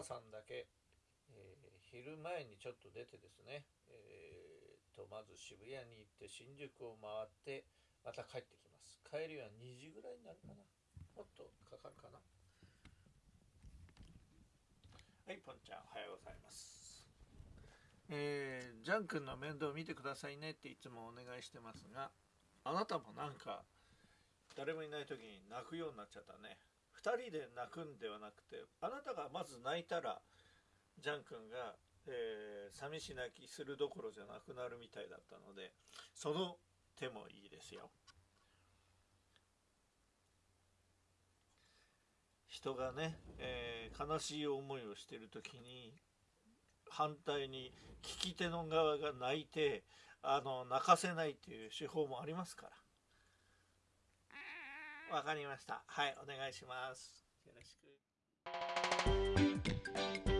えーパパさんだけ、えー昼前にちょっと出てですね、えーとまず渋谷に行って新宿を回ってまた帰ってきます。帰りは2時ぐらいになるかな。もっとかかるかな。はいポンちゃんおはようございます。えージャン君の面倒を見てくださいねっていつもお願いしてますがあなたもなんか誰もいない時に泣くようになっちゃったね。2人で泣くんではなくてあなたがまず泣いたらジャン君が、えー寂し泣きするどころじゃなくなるみたいだったのでその手もいいですよ。人がね、えー悲しい思いをしてる時に反対に聞き手の側が泣いてあの泣かせないっていう手法もありますから。わかりました。はいお願いします。よろしく。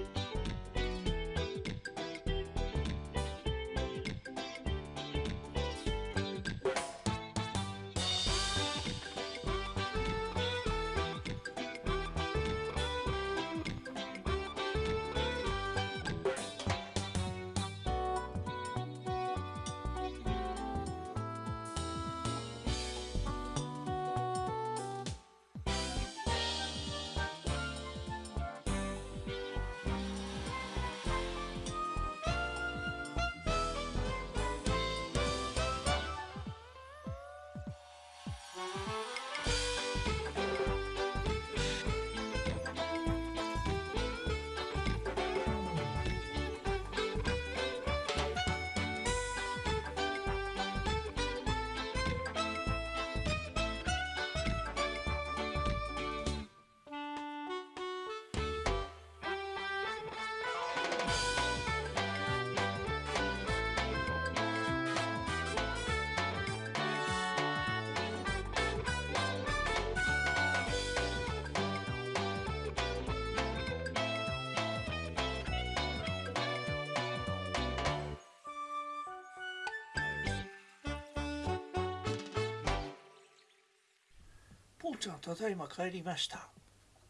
ポンちゃんただいま帰りました。お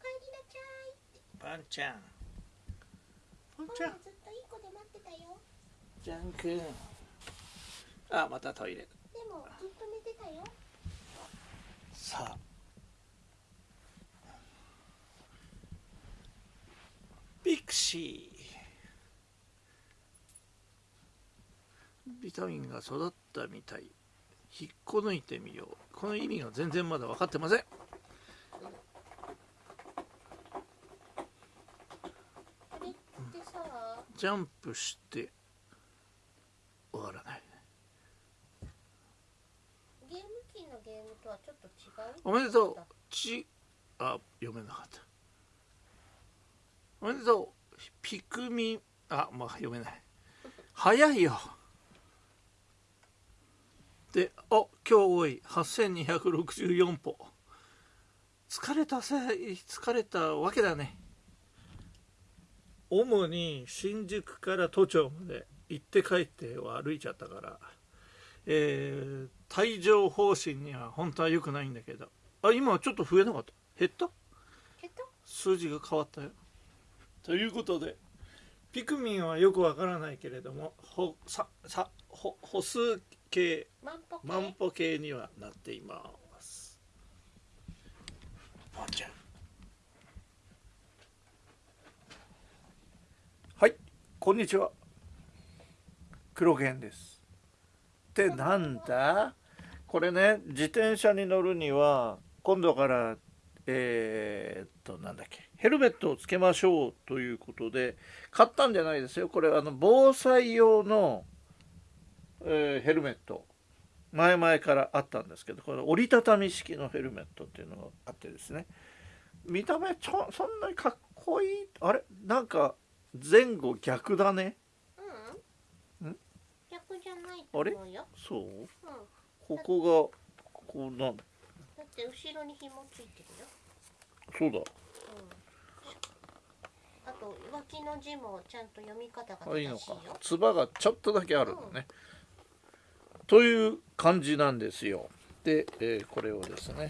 かえりなちゃい。パンちゃん。ポン今ちゃん。夜ずっといい子で待ってたよ。ジャン君あまたトイレ。でもずっと寝てたよ。さあ。ピクシー。ビタミンが育ったみたい引っこ抜いてみよう。この意味が全然まだ分かってません。ジャンプして終わらない。ゲーム機のゲームとはちょっと違う？おめでとう。ちあ読めなかった。おめでとう。ピクミンあまあ読めない。早いよであ今日多い。8264歩。疲れたせ疲れたわけだね。主に新宿から都庁まで行って帰っては歩いちゃったから。えー帯状疱疹には本当は良くないんだけど。あ今はちょっと増えなかった？減った？けど、数字が変わったよ。ということでピクミンはよくわからないけれどもほささほ歩数計？万歩計。にはなっています。ポンちゃん。はいこんにちは。黒犬です。ってなんだ？これね自転車に乗るには今度からえーっとなんだっけヘルメットをつけましょうということで買ったんじゃないですよ。これあの防災用の、えーヘルメット。前々からあったんですけどこれ折りたたみ式のヘルメットっていうのがあってですね。見た目ちょそんなにかっこいいあれ？なんか前後逆だね。うん。ん？逆じゃないと思うよ。そう？うん。ここがこうなん？だって後ろに紐ついてるよ。そうだ。うん。あと脇の字もちゃんと読み方があいいのか。正しいよつばがちょっとだけあるのね、という感じなんですよ。で、えーこれをですね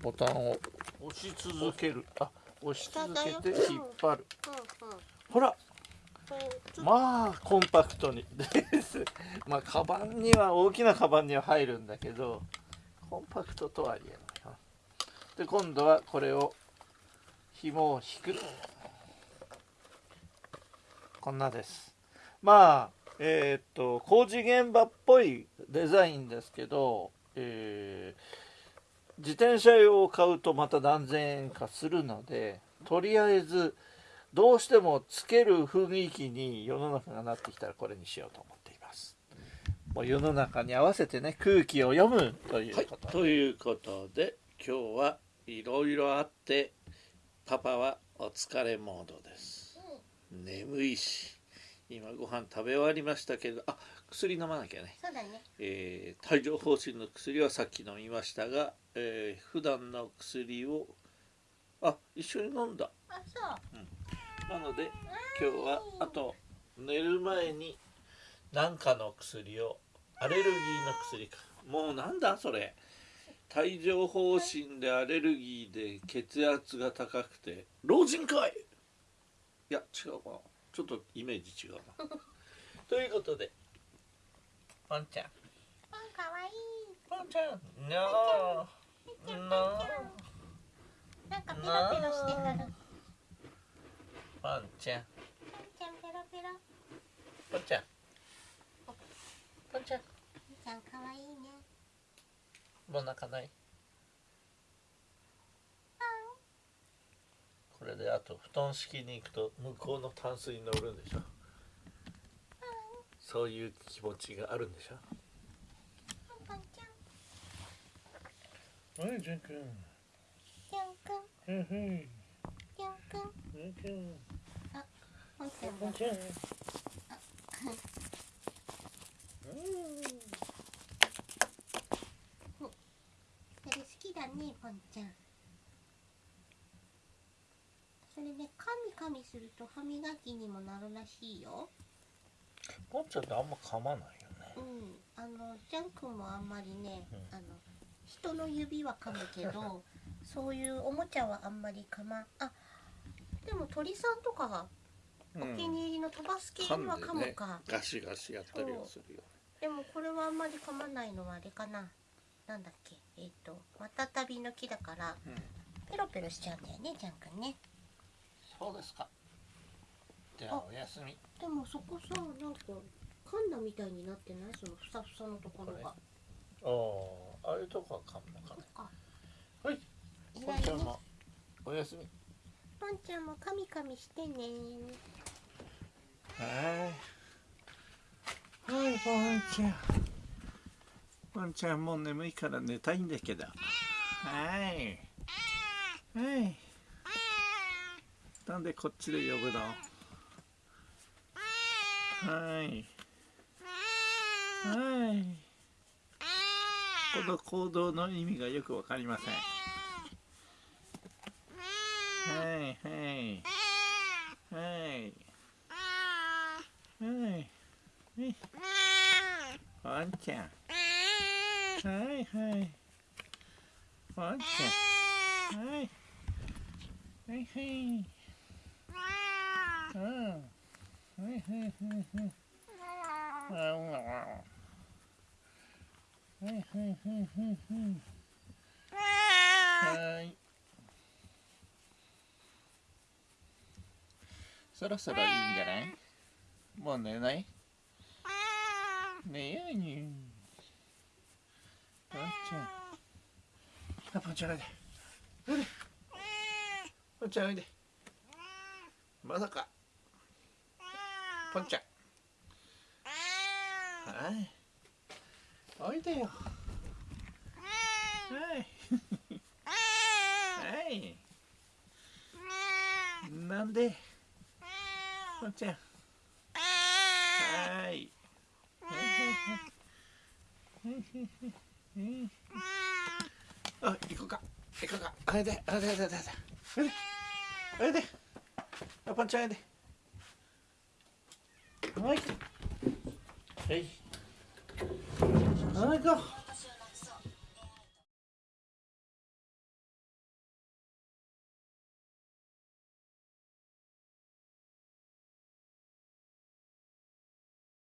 ボタンを押し続ける。あ押し続けて引っ張る。うんうん。ほら。まあコンパクトに。です。まあカバンには大きなカバンには入るんだけどコンパクトとは言えない。なで今度はこれを紐を引く。こんなです。まあえーっと工事現場っぽいデザインですけど、えー自転車用を買うとまた何千円かするのでとりあえずどうしてもつける雰囲気に世の中がなってきたらこれにしようと思っています。もう世の中に合わせてね空気を読むということ、ということで今日はいろいろあってパパはお疲れモードです。眠いし今ご飯食べ終わりましたけどあ薬飲まなきゃね。そうだね。えー帯状疱疹の薬はさっき飲みましたが、えー普段の薬をあ一緒に飲んだ。あそう。なので今日はあと寝る前に何かの薬をアレルギーの薬か。もうなんだそれ。帯状疱疹でアレルギーで血圧が高くて老人かいいや違うかなちょっとイメージ違うな。ということでパンちゃん。パンかわいい。パンちゃん。なちゃん。ななんかペロペロしてはるパンちゃん。パンちゃんペロペロ。パンちゃん。パンちゃん。ちゃんかわいいね。もう泣かないこれであと布団敷きに行くと向こうのタンスに乗るんでしょ？そういう気持ちがあるんでしょ？パンちゃんはいジャン君ちゃんくん。はいはい。ちゃん。くん。ジャン君パンちゃん。もちゃんそれ好きだねパンちゃんそれねカミカミすると歯磨きにもなるらしいよ。ポンちゃんってあんま噛まないよね。うん。あのジャン君もあんまりね、うん。あの人の指は噛むけど そういうおもちゃはあんまり噛まあでも鳥さんとかはお気に入りの飛ばす系には噛むか、ガシガシやったりはするよ。でもこれはあんまり噛まないのはあれかな。なんだっけ。えっ、とまたたびの木だからうん。ペロペロしちゃうんだよねジャン君ねそうですか。じゃあおやすみ。でもそこさなんか噛んだみたいになってない？そのふさふさのところが。ああああいうとこは噛むのかねあはい。ポンちゃんもおやすみ。パンちゃんもカミカミしてね。はい。はい、ポンちゃん。ポンちゃんもう眠いから寝たいんだけど。はい。はい。なんでこっちで呼ぶのはい。はい。この行動の意味がよくわかりません。はい、はい。はい。はい。はい。ワンちゃん。はいはい。ワンちゃん。はい。はいはい。はいはいはいはい。あ。そろそろいいん。じゃないもう寝ない寝ように。ポンちゃん。あ、ポンちゃん。おいで。おいで。ポンちゃん。おいで。まさか。ポンちゃん。はい。おいでよ。はい。はい。なんで？ポンちゃん。はい。あ行こうか行こうかあれであれであれであれであれであパンちゃんあれではいはいはい行こう